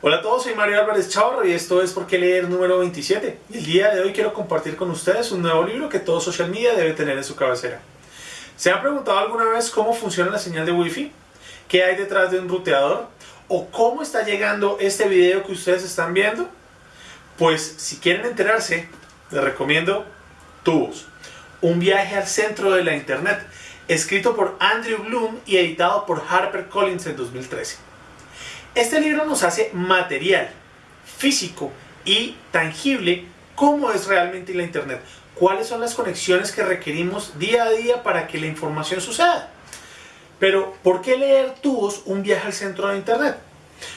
Hola a todos, soy Mario Álvarez Chavarro y esto es Por qué leer número 27. Y el día de hoy quiero compartir con ustedes un nuevo libro que todo social media debe tener en su cabecera. ¿Se han preguntado alguna vez cómo funciona la señal de Wi-Fi? ¿Qué hay detrás de un ruteador? ¿O cómo está llegando este video que ustedes están viendo? Pues si quieren enterarse, les recomiendo Tubos, un viaje al centro de la Internet, escrito por Andrew Bloom y editado por HarperCollins en 2013. Este libro nos hace material, físico y tangible cómo es realmente la Internet, cuáles son las conexiones que requerimos día a día para que la información suceda. Pero, ¿por qué leer tubos un viaje al centro de Internet?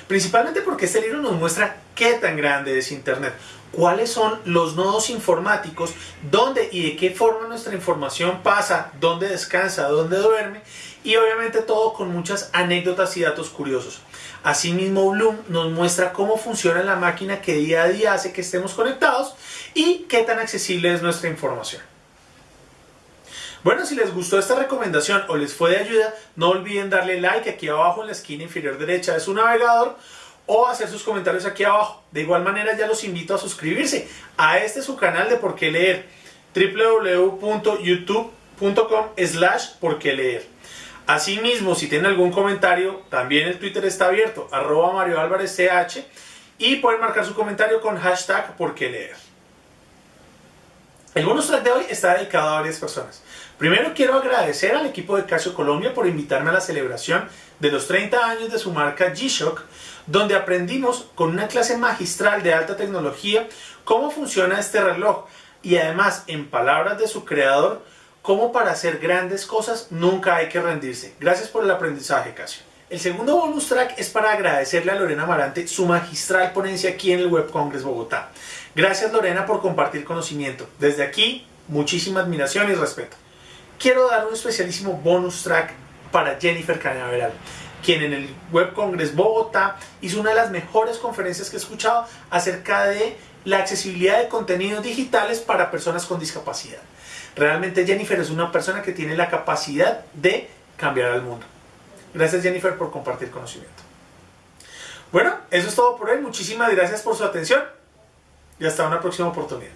Principalmente porque este libro nos muestra qué tan grande es Internet, cuáles son los nodos informáticos, dónde y de qué forma nuestra información pasa, dónde descansa, dónde duerme y obviamente todo con muchas anécdotas y datos curiosos. Asimismo, Bloom nos muestra cómo funciona la máquina que día a día hace que estemos conectados y qué tan accesible es nuestra información. Bueno, si les gustó esta recomendación o les fue de ayuda, no olviden darle like aquí abajo en la esquina inferior derecha de su navegador o hacer sus comentarios aquí abajo. De igual manera ya los invito a suscribirse a este su canal de Por qué Leer www.youtube.com slash por qué leer. Asimismo, si tienen algún comentario, también el Twitter está abierto, arroba Mario Álvarez CH, y pueden marcar su comentario con hashtag por qué leer. El bonus track de hoy está dedicado a varias personas. Primero quiero agradecer al equipo de Casio Colombia por invitarme a la celebración de los 30 años de su marca G-Shock, donde aprendimos con una clase magistral de alta tecnología cómo funciona este reloj y además, en palabras de su creador, cómo para hacer grandes cosas nunca hay que rendirse. Gracias por el aprendizaje, Casio. El segundo bonus track es para agradecerle a Lorena Marante su magistral ponencia aquí en el Web Congress Bogotá. Gracias Lorena por compartir conocimiento. Desde aquí, muchísima admiración y respeto quiero dar un especialísimo bonus track para Jennifer Cañaveral, quien en el Web Congress Bogotá hizo una de las mejores conferencias que he escuchado acerca de la accesibilidad de contenidos digitales para personas con discapacidad. Realmente Jennifer es una persona que tiene la capacidad de cambiar al mundo. Gracias Jennifer por compartir conocimiento. Bueno, eso es todo por hoy. Muchísimas gracias por su atención y hasta una próxima oportunidad.